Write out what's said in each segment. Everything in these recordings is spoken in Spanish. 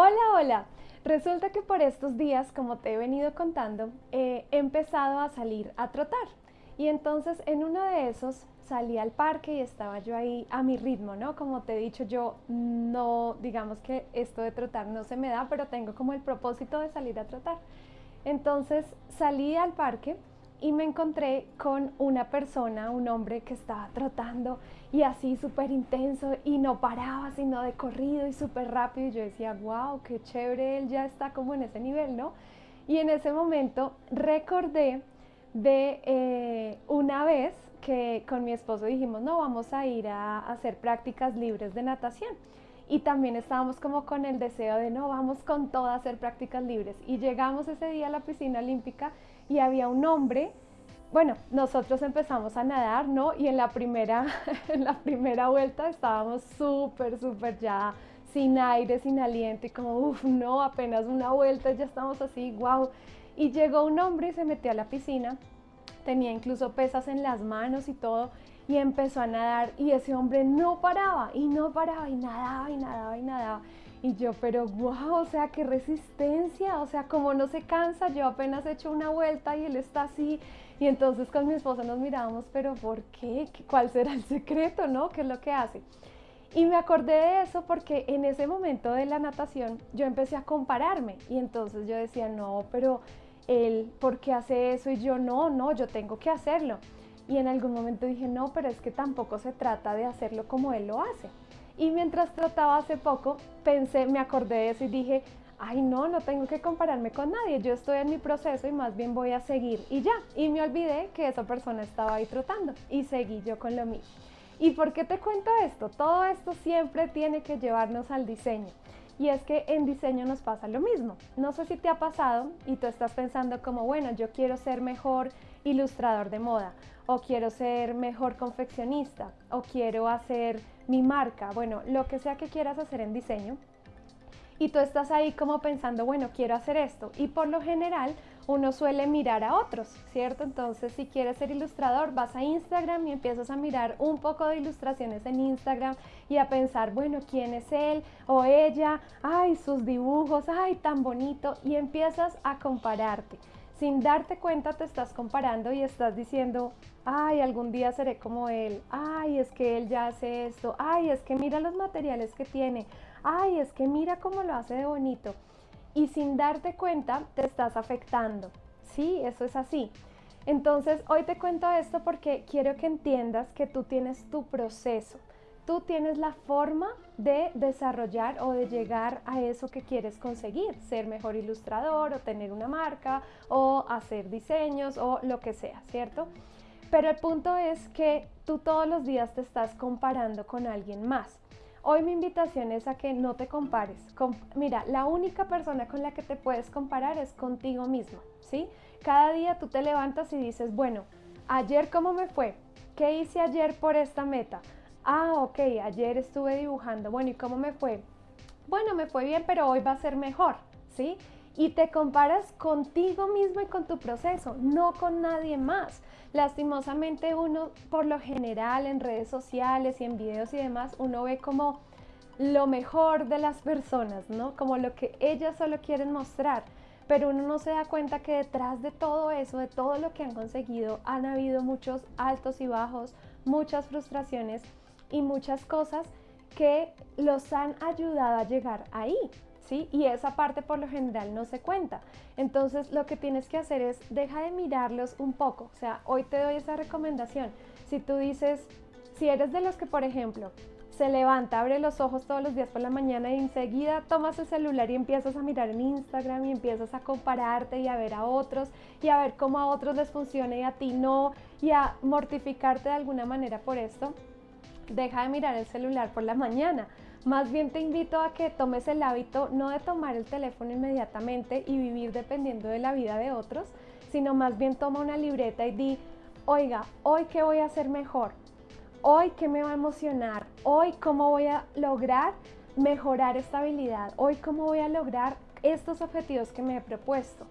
Hola, hola. Resulta que por estos días, como te he venido contando, he empezado a salir a trotar. Y entonces en uno de esos salí al parque y estaba yo ahí a mi ritmo, ¿no? Como te he dicho, yo no, digamos que esto de trotar no se me da, pero tengo como el propósito de salir a trotar. Entonces salí al parque y me encontré con una persona, un hombre que estaba trotando y así súper intenso y no paraba, sino de corrido y súper rápido. Y yo decía, wow, qué chévere, él ya está como en ese nivel, ¿no? Y en ese momento recordé de eh, una vez que con mi esposo dijimos, no, vamos a ir a hacer prácticas libres de natación. Y también estábamos como con el deseo de, no, vamos con todo a hacer prácticas libres. Y llegamos ese día a la piscina olímpica y había un hombre, bueno, nosotros empezamos a nadar, ¿no? Y en la primera, la primera vuelta estábamos súper, súper ya sin aire, sin aliento y como, uff, no, apenas una vuelta, ya estamos así, wow. Y llegó un hombre y se metió a la piscina, tenía incluso pesas en las manos y todo, y empezó a nadar y ese hombre no paraba y no paraba y nadaba y nadaba y nadaba. Y yo, pero wow, o sea, qué resistencia, o sea, como no se cansa, yo apenas he hecho una vuelta y él está así. Y entonces con mi esposo nos mirábamos, pero ¿por qué? ¿Cuál será el secreto, no? ¿Qué es lo que hace? Y me acordé de eso porque en ese momento de la natación yo empecé a compararme y entonces yo decía, no, pero él, ¿por qué hace eso? Y yo, no, no, yo tengo que hacerlo. Y en algún momento dije, no, pero es que tampoco se trata de hacerlo como él lo hace. Y mientras trataba hace poco, pensé, me acordé de eso y dije, ay no, no tengo que compararme con nadie, yo estoy en mi proceso y más bien voy a seguir y ya. Y me olvidé que esa persona estaba ahí trotando y seguí yo con lo mío. ¿Y por qué te cuento esto? Todo esto siempre tiene que llevarnos al diseño. Y es que en diseño nos pasa lo mismo. No sé si te ha pasado y tú estás pensando como, bueno, yo quiero ser mejor ilustrador de moda, o quiero ser mejor confeccionista, o quiero hacer mi marca, bueno, lo que sea que quieras hacer en diseño. Y tú estás ahí como pensando, bueno, quiero hacer esto. Y por lo general uno suele mirar a otros, ¿cierto? Entonces, si quieres ser ilustrador, vas a Instagram y empiezas a mirar un poco de ilustraciones en Instagram y a pensar, bueno, ¿quién es él o ella? Ay, sus dibujos, ay, tan bonito. Y empiezas a compararte sin darte cuenta te estás comparando y estás diciendo, ay, algún día seré como él, ay, es que él ya hace esto, ay, es que mira los materiales que tiene, ay, es que mira cómo lo hace de bonito. Y sin darte cuenta te estás afectando. Sí, eso es así. Entonces, hoy te cuento esto porque quiero que entiendas que tú tienes tu proceso tú tienes la forma de desarrollar o de llegar a eso que quieres conseguir, ser mejor ilustrador o tener una marca o hacer diseños o lo que sea, ¿cierto? Pero el punto es que tú todos los días te estás comparando con alguien más. Hoy mi invitación es a que no te compares. mira, la única persona con la que te puedes comparar es contigo mismo, ¿sí? Cada día tú te levantas y dices, bueno, ayer cómo me fue, ¿qué hice ayer por esta meta? ah, ok, ayer estuve dibujando, bueno, ¿y cómo me fue? Bueno, me fue bien, pero hoy va a ser mejor, ¿sí? Y te comparas contigo mismo y con tu proceso, no con nadie más. Lastimosamente uno, por lo general, en redes sociales y en videos y demás, uno ve como lo mejor de las personas, ¿no? Como lo que ellas solo quieren mostrar. Pero uno no se da cuenta que detrás de todo eso, de todo lo que han conseguido, han habido muchos altos y bajos, muchas frustraciones y muchas cosas que los han ayudado a llegar ahí. Y esa parte por lo general no se cuenta. Entonces lo que tienes que hacer es deja de mirarlos un poco. O sea, hoy te doy esa recomendación. Si tú dices, si eres de los que, por ejemplo, se levanta, abre los ojos todos los días por la mañana y enseguida tomas el celular y empiezas a mirar en Instagram y empiezas a compararte y a ver a otros y a ver cómo a otros les funciona y a ti no y a mortificarte de alguna manera por esto, deja de mirar el celular por la mañana. Más bien te invito a que tomes el hábito no de tomar el teléfono inmediatamente y vivir dependiendo de la vida de otros, sino más bien toma una libreta y di, oiga, hoy qué voy a hacer mejor, hoy qué me va a emocionar, hoy cómo voy a lograr mejorar esta habilidad, hoy cómo voy a lograr estos objetivos que me he propuesto.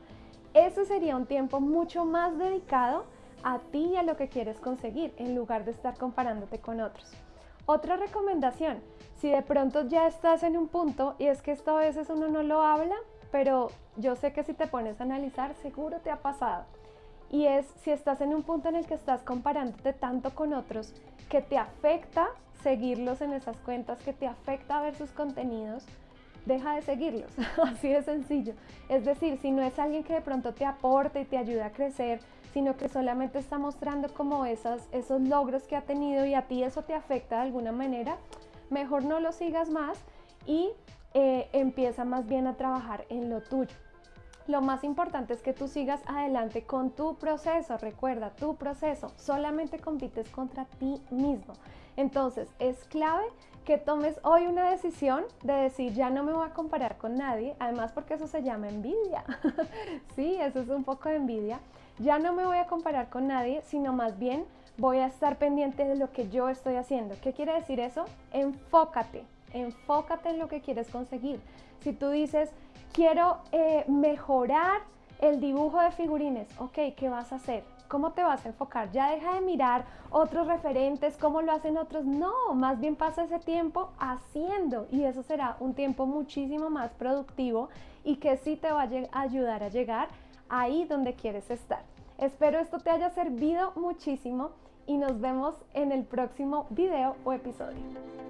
Eso sería un tiempo mucho más dedicado a ti y a lo que quieres conseguir en lugar de estar comparándote con otros. Otra recomendación, si de pronto ya estás en un punto, y es que esto a veces uno no lo habla, pero yo sé que si te pones a analizar, seguro te ha pasado. Y es si estás en un punto en el que estás comparándote tanto con otros, que te afecta seguirlos en esas cuentas, que te afecta ver sus contenidos, deja de seguirlos, así de sencillo. Es decir, si no es alguien que de pronto te aporte y te ayude a crecer, sino que solamente está mostrando como esos logros que ha tenido y a ti eso te afecta de alguna manera, mejor no lo sigas más y eh, empieza más bien a trabajar en lo tuyo. Lo más importante es que tú sigas adelante con tu proceso. Recuerda, tu proceso. Solamente compites contra ti mismo. Entonces, es clave que tomes hoy una decisión de decir, ya no me voy a comparar con nadie. Además, porque eso se llama envidia. sí, eso es un poco de envidia. Ya no me voy a comparar con nadie, sino más bien voy a estar pendiente de lo que yo estoy haciendo. ¿Qué quiere decir eso? Enfócate. Enfócate en lo que quieres conseguir. Si tú dices, quiero eh, mejorar el dibujo de figurines. Ok, ¿qué vas a hacer? ¿Cómo te vas a enfocar? Ya deja de mirar otros referentes, cómo lo hacen otros. No, más bien pasa ese tiempo haciendo y eso será un tiempo muchísimo más productivo y que sí te va a ayudar a llegar ahí donde quieres estar. Espero esto te haya servido muchísimo y nos vemos en el próximo video o episodio.